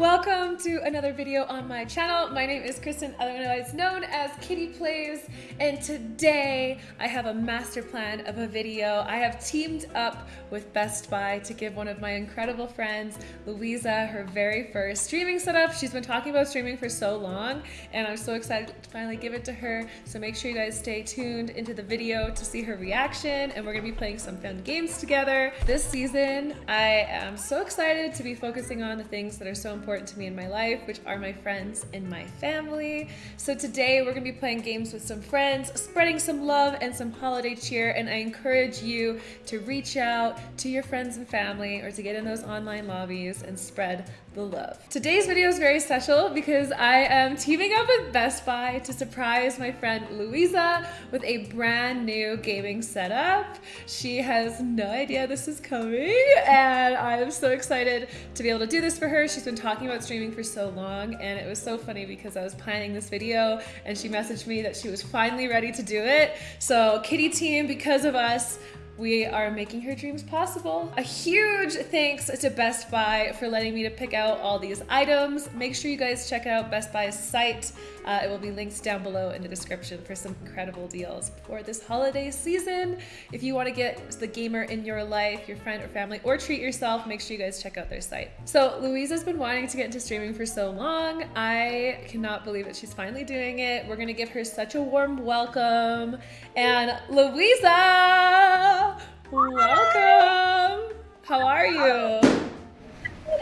welcome to another video on my channel. My name is Kristen, otherwise known as Kitty Plays, and today I have a master plan of a video. I have teamed up with Best Buy to give one of my incredible friends, Louisa, her very first streaming setup. She's been talking about streaming for so long, and I'm so excited to finally give it to her. So make sure you guys stay tuned into the video to see her reaction, and we're gonna be playing some fun games together. This season, I am so excited to be focusing on the things that are so important to me in my life, which are my friends and my family. So today we're gonna be playing games with some friends, spreading some love and some holiday cheer, and I encourage you to reach out to your friends and family or to get in those online lobbies and spread the love. Today's video is very special because I am teaming up with Best Buy to surprise my friend Louisa with a brand new gaming setup. She has no idea this is coming and I'm so excited to be able to do this for her. She's been talking about streaming for so long and it was so funny because I was planning this video and she messaged me that she was finally ready to do it. So Kitty team, because of us, we are making her dreams possible. A huge thanks to Best Buy for letting me to pick out all these items. Make sure you guys check out Best Buy's site. Uh, it will be linked down below in the description for some incredible deals for this holiday season. If you want to get the gamer in your life, your friend or family, or treat yourself, make sure you guys check out their site. So Louisa's been wanting to get into streaming for so long. I cannot believe that she's finally doing it. We're gonna give her such a warm welcome. And Louisa! Welcome. How are you?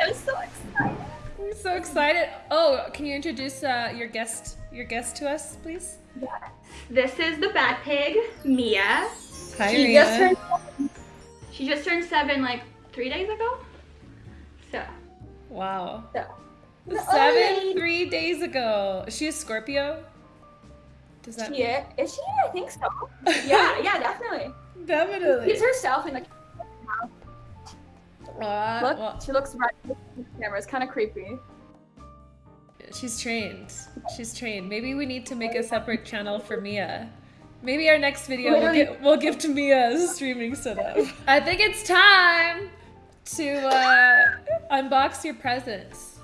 I'm so excited. I'm so excited. Oh, can you introduce uh, your guest your guest to us, please? Yes. This is the bad pig, Mia. Hi, she Mia. Just turned, she just turned seven like three days ago. So. Wow. So. Seven, three days ago. Is she a Scorpio? Does that? Yeah. Is she? I think so. yeah. Yeah. Definitely. Definitely. It's herself in the uh, Look, well, she looks right in the camera. It's kind of creepy. She's trained. She's trained. Maybe we need to make a separate channel for Mia. Maybe our next video we'll, get, we'll give to Mia a streaming setup. I think it's time to uh, unbox your presents.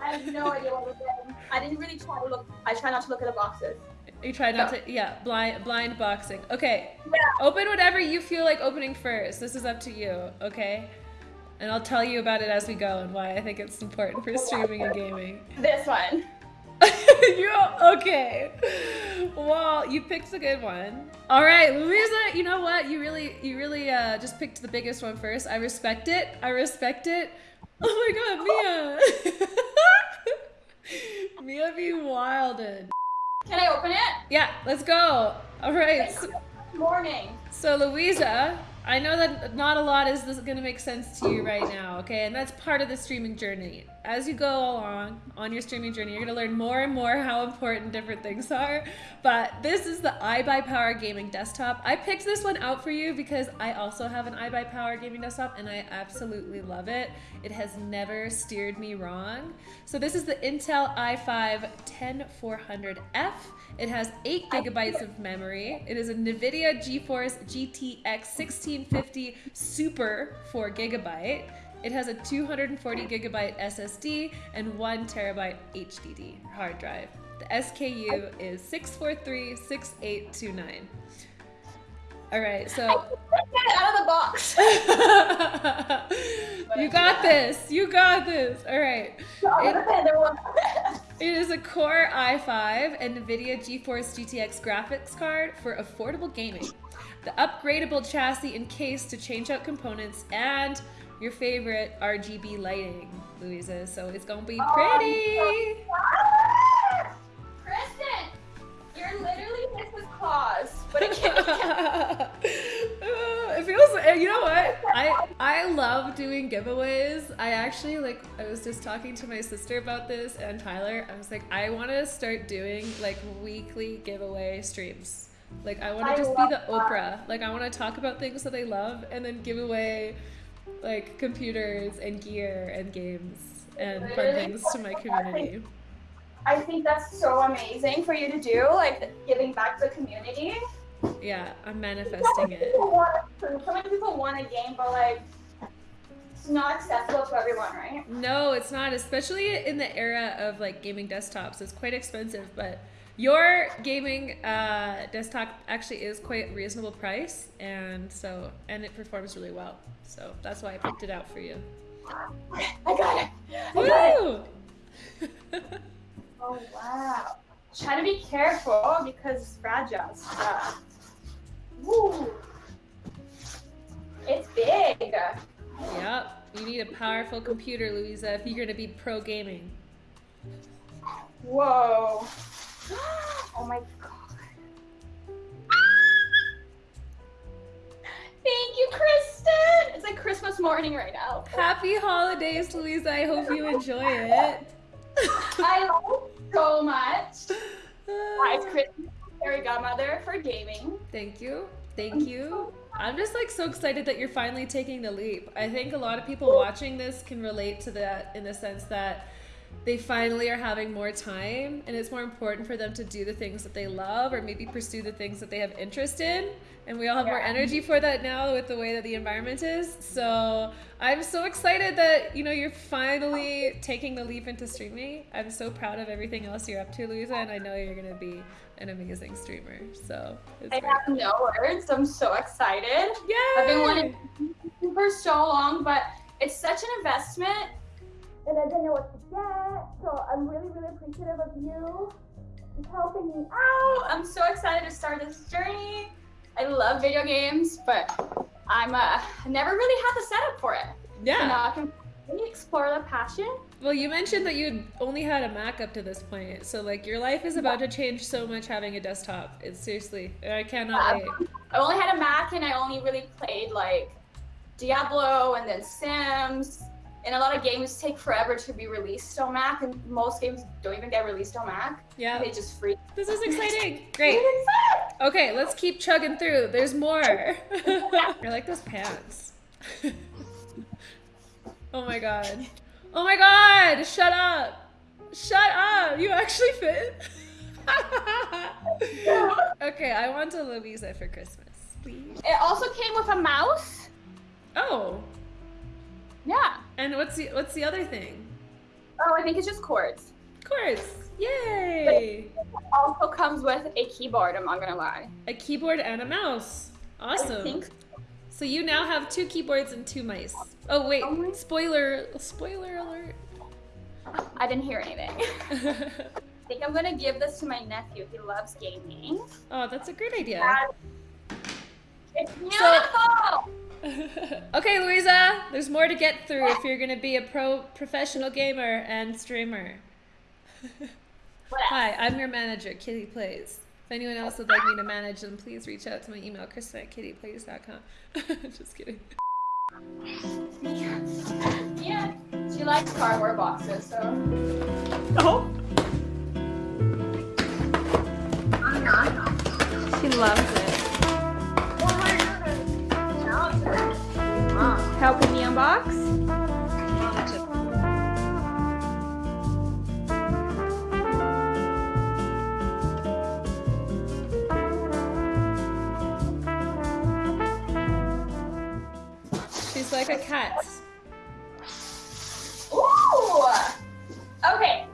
I have no idea what we're doing. I didn't really try to look. I try not to look at the boxes. You try not no. to, yeah, blind blind boxing. Okay, yeah. open whatever you feel like opening first. This is up to you, okay? And I'll tell you about it as we go and why I think it's important for streaming and gaming. This one. you okay? Well, you picked a good one. All right, Louisa. You know what? You really, you really uh, just picked the biggest one first. I respect it. I respect it. Oh my God, Mia. Mia be wilded. Can I open it? Yeah, let's go. All right. So, morning. So Louisa, I know that not a lot is going to make sense to you right now, okay? And that's part of the streaming journey. As you go along on your streaming journey, you're going to learn more and more how important different things are. But this is the iBuyPower gaming desktop. I picked this one out for you because I also have an iBuyPower gaming desktop and I absolutely love it. It has never steered me wrong. So this is the Intel i5 10400F. It has 8 gigabytes of memory. It is a NVIDIA GeForce GTX 1650 Super 4 gigabyte. It has a 240 gigabyte SSD and 1 terabyte HDD hard drive. The SKU is 6436829. All right, so get out of the box. you got this. You got this. All right. It, it is a Core i5 and NVIDIA GeForce GTX graphics card for affordable gaming. The upgradable chassis and case to change out components and your favorite RGB lighting, Louisa. So it's gonna be oh, pretty. Oh, Kristen, you're literally Mrs. Claus, but it can't. it feels. Eh, you know what? I I love doing giveaways. I actually like. I was just talking to my sister about this and Tyler. I was like, I want to start doing like weekly giveaway streams. Like I want to just be the that. Oprah. Like I want to talk about things that I love and then give away like computers and gear and games and fun things to my community. I think that's so amazing for you to do, like giving back to the community. Yeah, I'm manifesting it. Want, so many people want a game, but like it's not accessible to everyone, right? No, it's not, especially in the era of like gaming desktops. It's quite expensive, but your gaming uh, desktop actually is quite reasonable price, and so and it performs really well. So that's why I picked it out for you. I got it. I got it. Oh wow. Try to be careful because it's fragile stuff. Woo. It's big. yep, you need a powerful computer, Louisa, if you're gonna be pro gaming. Whoa. Oh my god. Thank you, Kristen. It's like Christmas morning right now. Happy holidays, Louisa. I hope you enjoy it. I love it so much. Guys, Kristen, fairy godmother for gaming. Thank you. Thank you. I'm just like so excited that you're finally taking the leap. I think a lot of people watching this can relate to that in the sense that they finally are having more time and it's more important for them to do the things that they love or maybe pursue the things that they have interest in. And we all have more energy for that now with the way that the environment is. So I'm so excited that, you know, you're finally taking the leap into streaming. I'm so proud of everything else you're up to, Louisa, and I know you're gonna be an amazing streamer. So it's I have no words. I'm so excited. yeah I've been wanting to for so long, but it's such an investment and I didn't know what to get. So I'm really, really appreciative of you helping me out. I'm so excited to start this journey. I love video games, but I'm uh never really had the setup for it. So Yeah. now I can really explore the passion. Well, you mentioned that you only had a Mac up to this point, so like your life is about to change so much having a desktop. It's seriously, I cannot wait. I only had a Mac and I only really played like Diablo and then Sims. And a lot of games take forever to be released on Mac, and most games don't even get released on Mac. Yeah, They just free. this is exciting. Great. Okay, let's keep chugging through. There's more. I like those pants. oh my god. Oh my god! Shut up! Shut up! You actually fit. okay, I want a Louisa for Christmas, please. It also came with a mouse. Oh, Yeah. and what's the what's the other thing? Oh, I think it's just cords. Course. Yay! It also comes with a keyboard. I'm not gonna lie. A keyboard and a mouse. I Awesome. think So you now have two keyboards and two mice. Oh wait, Oh spoiler spoiler alert. I didn't hear anything. I think I'm gonna give this to my nephew. He loves gaming. oh, that's a great idea. It's beautiful. okay, Louisa, there's more to get through if you're gonna be a pro professional gamer and streamer. Hi, I'm your manager, Kitty Plays. If anyone else would like me to manage them, please reach out to my email, kristen at kittyplays.com. Just kidding. Yeah, she likes cardboard boxes, so. Oh. She loves it. Unbox? She's like a cat. Ooh! Okay.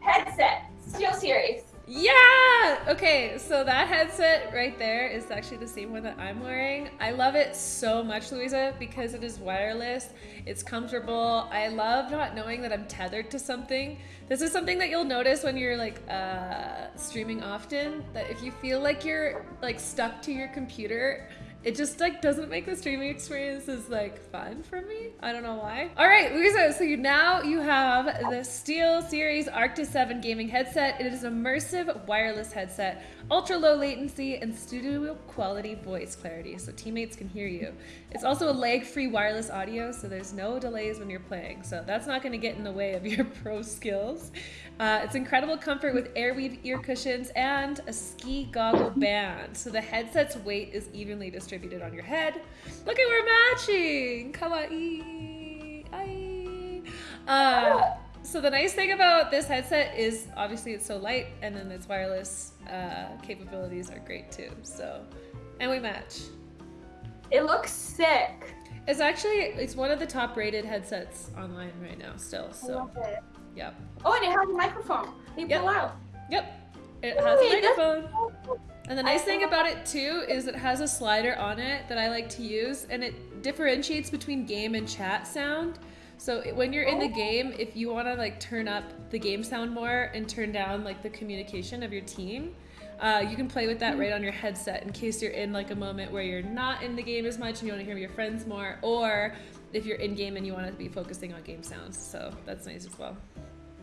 Headset. SteelSeries. Yeah! Okay, so that headset right there is actually the same one that I'm wearing. I love it so much, Louisa, because it is wireless. It's comfortable. I love not knowing that I'm tethered to something. This is something that you'll notice when you're like uh, streaming often, that if you feel like you're like stuck to your computer, it just like doesn't make the streaming experience as like fun for me. I don't know why. All right, Louisa, so you now you have the SteelSeries Arctis 7 gaming headset. It is an immersive wireless headset, ultra low latency and studio quality voice clarity so teammates can hear you. It's also a lag-free wireless audio so there's no delays when you're playing. So that's not going to get in the way of your pro skills. Uh, it's incredible comfort with Airweave ear cushions and a ski goggle band. So the headset's weight is evenly distributed on your head. Look at we're matching. Kawaii. Ai. Uh, so the nice thing about this headset is obviously it's so light, and then its wireless uh, capabilities are great too. So, and we match. It looks sick. It's actually it's one of the top rated headsets online right now still. I So love it. yep. Oh, and it has a microphone. They Yep. pull out. Yep. It has a microphone. And the nice thing about it too is it has a slider on it that I like to use and it differentiates between game and chat sound. So when you're in the Oh. game, if you want to like turn up the game sound more and turn down like the communication of your team, uh, you can play with that right on your headset in case you're in like a moment where you're not in the game as much and you want to hear your friends more, or if you're in game and you want to be focusing on game sounds. So that's nice as well.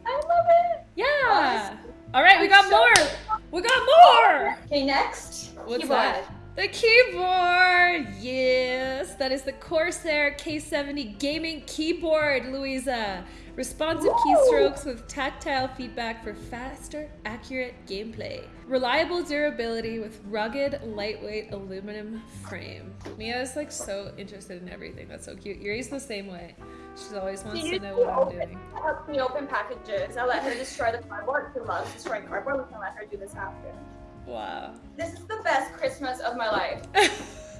I love it. Yeah. All right, we got more. We got more. Okay, next. What's keyboard. that? The keyboard! Yes! That is the Corsair K70 gaming keyboard, Louisa. Responsive keystrokes with tactile feedback for faster, accurate gameplay. Reliable durability with rugged, lightweight aluminum frame. Mia is like so interested in everything. That's so cute. Yuri's the same way. She always wants to know what I'm doing. Help me open packages. I let her destroy the cardboard. She loves destroying cardboard. We can let her do this after. Wow. This is the best Christmas of my life.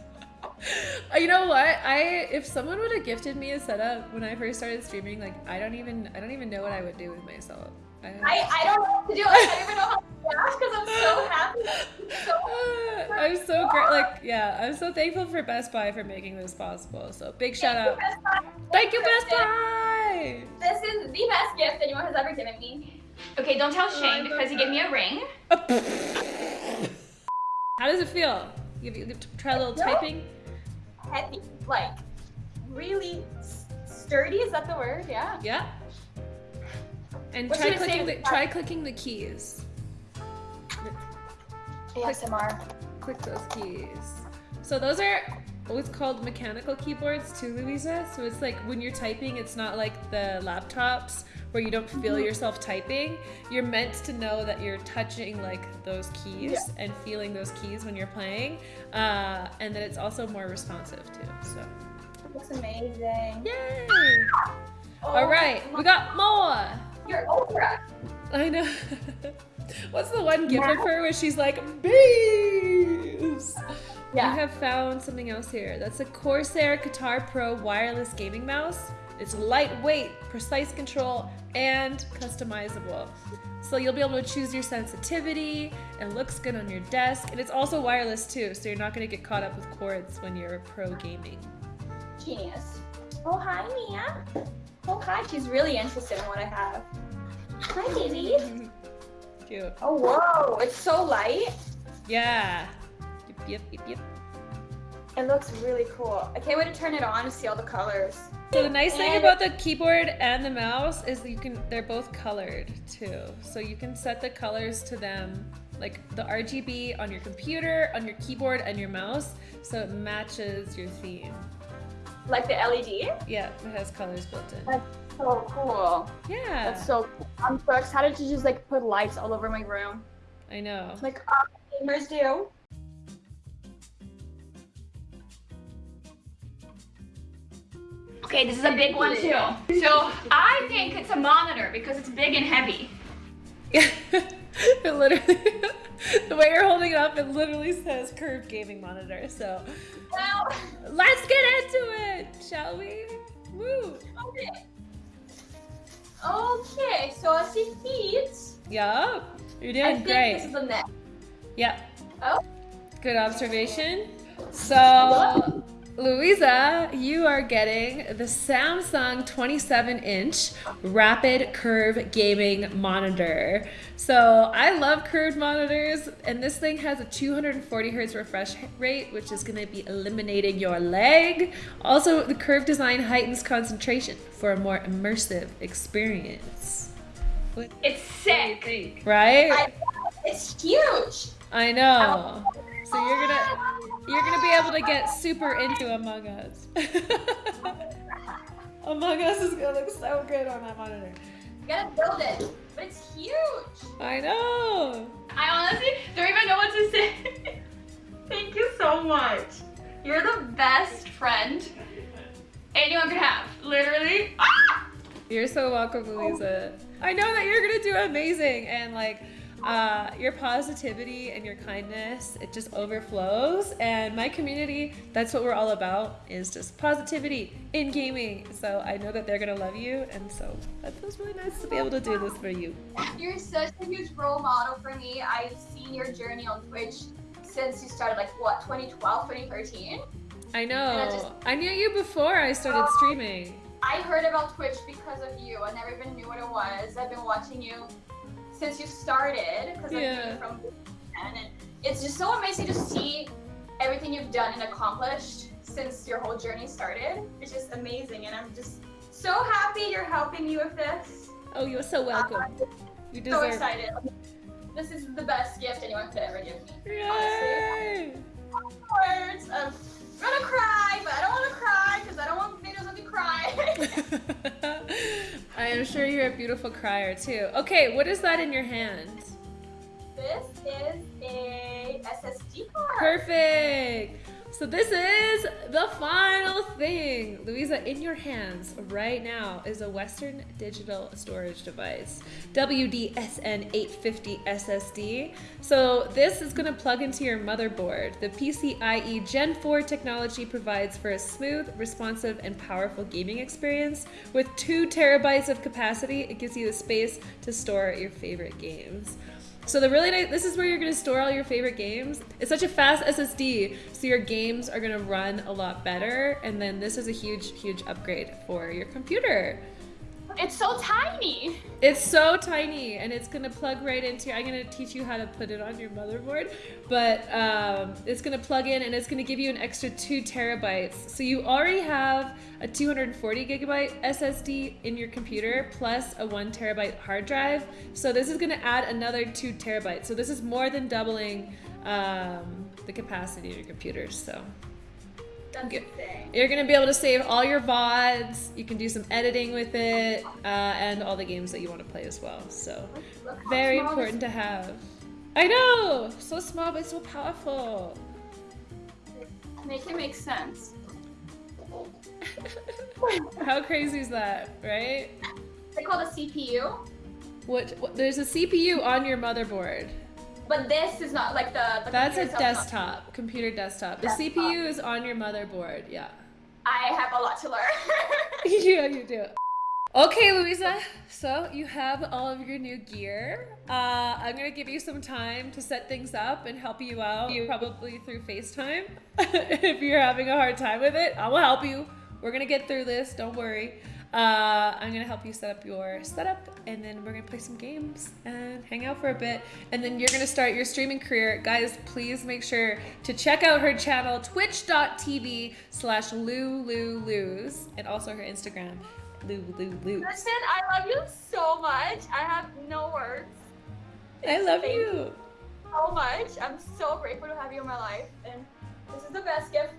You know what? I if someone would have gifted me a setup when I first started streaming, like I don't even I don't even know what I would do with myself. I, I, I don't know what to do. I don't even know how to react because I'm so happy. It's so I'm so great. Like yeah, I'm so thankful for Best Buy for making this possible. So big shout out. Best Buy. Thank you, Best Buy. This is the best gift anyone has ever given me. Okay, don't tell oh, Shane because he gave me a ring. How does it feel? You, you try a little No. typing. Heavy, like really sturdy. Is that the word? Yeah. Yeah. And What try should I say clicking the try clicking the keys. ASMR. click those keys. So those are what's called mechanical keyboards too, Louisa. So it's like when you're typing, it's not like the laptops where you don't feel Mm-hmm. yourself typing. You're meant to know that you're touching like those keys and feeling those keys when you're playing, uh, and that it's also more responsive too. So Looks amazing. yay! Oh, All right, we got more. You're Oprah. I know. What's the one gif of her where she's like bees? Yeah. You have found something else here. That's a Corsair Katar Pro wireless gaming mouse. It's lightweight, precise control, and customizable. So you'll be able to choose your sensitivity. It looks good on your desk, and it's also wireless too, so you're not going to get caught up with cords when you're pro gaming. Genius. Oh, hi, Mia. Oh, hi. She's really interested in what I have. Hi, baby. Cute. Oh, whoa. It's so light. Yeah. Yep, yep, yep. It looks really cool. I can't wait to turn it on to see all the colors. So the nice thing And- about the keyboard and the mouse is that you can they're both colored too. So you can set the colors to them like the RGB on your computer, on your keyboard and your mouse so it matches your theme. Like the LED. Yeah, it has colors built in. That's so cool. Yeah. That's so cool. I'm so excited to just like put lights all over my room. I know. Like uh, gamers do. Okay, this is a big one too. So I think it's a monitor because it's big and heavy. Yeah. it literally the way you're holding it up it literally says curved gaming monitor. So Well, let's get into it, shall we? Woo. okay. Okay, so I see feet. Yup. You're I doing think great. this is the neck. Yep. Oh. Good observation. So, Louisa, you are getting the Samsung 27 inch rapid curve gaming monitor. So, I love curved monitors, and this thing has a 240 hertz refresh rate, which is going to be eliminating your leg. Also, the curved design heightens concentration for a more immersive experience. What It's sick. think? Right? I, it's huge. I know. Oh. So you're gonna you're gonna be able to get super into Among Us. Among Us is gonna look so good on that monitor. You gotta build it, but it's huge. I know. I honestly don't even know what to say. Thank you so much. You're the best friend anyone could have. Literally. Ah! You're so welcome, Louisa. I know that you're gonna do amazing, and like uh, your positivity and your kindness, it just overflows. And my community, that's what we're all about, is just positivity in gaming. So I know that they're gonna love you, and so that feels really nice to be able to do this for you. You're such a huge role model for me. I've seen your journey on Twitch since you started, like what, 2012, 2013? I know. I, just, I knew you before I started oh, streaming. I heard about Twitch because of you. I never even knew what it was. I've been watching you since you started because yeah. I'm from and it's just so amazing to see everything you've done and accomplished since your whole journey started. It's just amazing, and I'm just so happy you're helping me with this. Oh, you're so welcome. Uh, you deserve. So excited. This is the best gift anyone could ever give me. Yay! Honestly. Words. I'm gonna cry, but I don't want to cry because I don't want videos of me crying. I am sure you're a beautiful crier too. Okay, what is that in your hand? This is a SSD card. Perfect. So this is the final thing. Louisa, in your hands right now is a Western Digital Storage Device, WDSN 850 SSD. So this is gonna plug into your motherboard. The PCIe Gen 4 technology provides for a smooth, responsive, and powerful gaming experience. With two terabytes of capacity, it gives you the space to store your favorite games. So the really nice, this is where you're gonna store all your favorite games. It's such a fast SSD, so your games are gonna run a lot better. And then this is a huge, huge upgrade for your computer. It's so tiny. It's so tiny and it's gonna plug right into, I'm gonna teach you how to put it on your motherboard, but um, it's gonna plug in and it's gonna give you an extra two terabytes. So you already have a 240 gigabyte SSD in your computer plus a one terabyte hard drive. So this is gonna add another two terabytes. So this is more than doubling um, the capacity of your computer, so. You're gonna be able to save all your VODs. You can do some editing with it, uh, and all the games that you want to play as well. So, very important to have. I know, so small but so powerful. Make it make sense. How crazy is that, right? They call a CPU. What, what? There's a CPU on your motherboard. But this is not like the. the That's a desktop, not. computer desktop. The desktop. CPU is on your motherboard. Yeah. I have a lot to learn. yeah, you do. Okay, Louisa, so you have all of your new gear. Uh, I'm gonna give you some time to set things up and help you out, you probably through FaceTime. if you're having a hard time with it, I will help you. We're gonna get through this, don't worry. Uh, I'm gonna help you set up your setup and then we're gonna play some games and hang out for a bit. And then you're gonna start your streaming career. Guys, please make sure to check out her channel, twitch.tv slash lululuz, and also her Instagram, lululuz. Listen, I love you so much. I have no words. I love Thank you. so much. I'm so grateful to have you in my life. And this is the best gift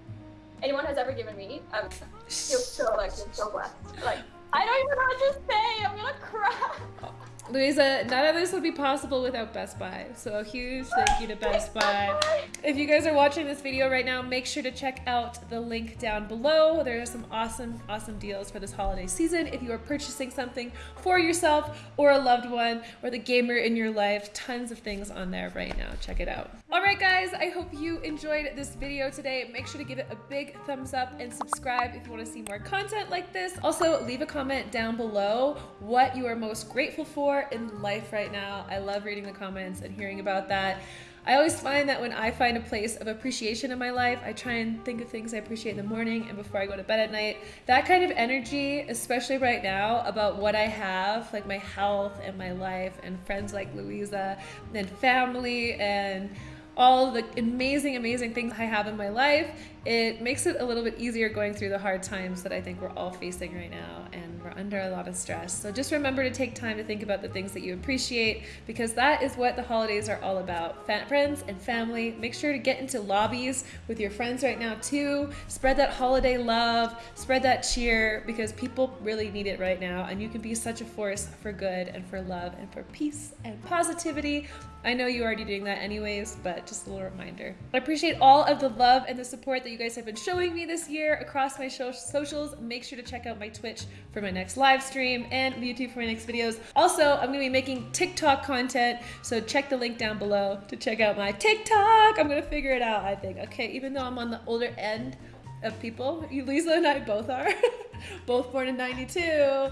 anyone has ever given me. Um, I'm feel so like so blessed. Like I don't even know what to say. I'm gonna cry. Oh. Louisa, none of this would be possible without Best Buy. So a huge thank you to Best Buy. If you guys are watching this video right now, make sure to check out the link down below. There are some awesome, awesome deals for this holiday season. If you are purchasing something for yourself or a loved one or the gamer in your life, tons of things on there right now. Check it out. All right, guys, I hope you enjoyed this video today. Make sure to give it a big thumbs up and subscribe if you want to see more content like this. Also, leave a comment down below what you are most grateful for in life right now. I love reading the comments and hearing about that. I always find that when I find a place of appreciation in my life, I try and think of things I appreciate in the morning and before I go to bed at night. That kind of energy, especially right now, about what I have, like my health and my life and friends like Louisa and family and all the amazing, amazing things I have in my life, it makes it a little bit easier going through the hard times that I think we're all facing right now. And we're under a lot of stress. So just remember to take time to think about the things that you appreciate because that is what the holidays are all about. Friends and family. Make sure to get into lobbies with your friends right now too. Spread that holiday love, spread that cheer because people really need it right now. And you can be such a force for good and for love and for peace and positivity. I know you're already doing that anyways, but just a little reminder. I appreciate all of the love and the support that you guys have been showing me this year across my socials. Make sure to check out my Twitch for my next live stream and YouTube for my next videos. Also, I'm gonna be making TikTok content, so check the link down below to check out my TikTok. I'm gonna figure it out, I think. Okay, even though I'm on the older end of people, Lisa and I both are, both born in 92. Oh,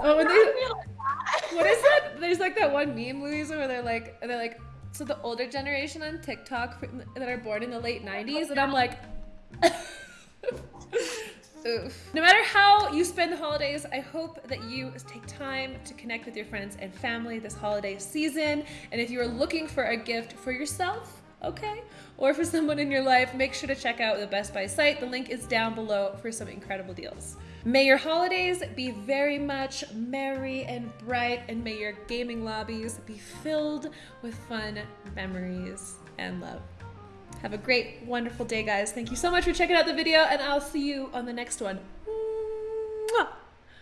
they, what is that? There's like that one meme, Louisa, where they're like, they're like, so the older generation on TikTok that are born in the late 90s, and I'm like, Oof. No matter how you spend the holidays, I hope that you take time to connect with your friends and family this holiday season. And if you are looking for a gift for yourself, okay, or for someone in your life, make sure to check out the Best Buy site. The link is down below for some incredible deals. May your holidays be very much merry and bright, and may your gaming lobbies be filled with fun memories and love. Have a great, wonderful day, guys. Thank you so much for checking out the video, and I'll see you on the next one. Mwah!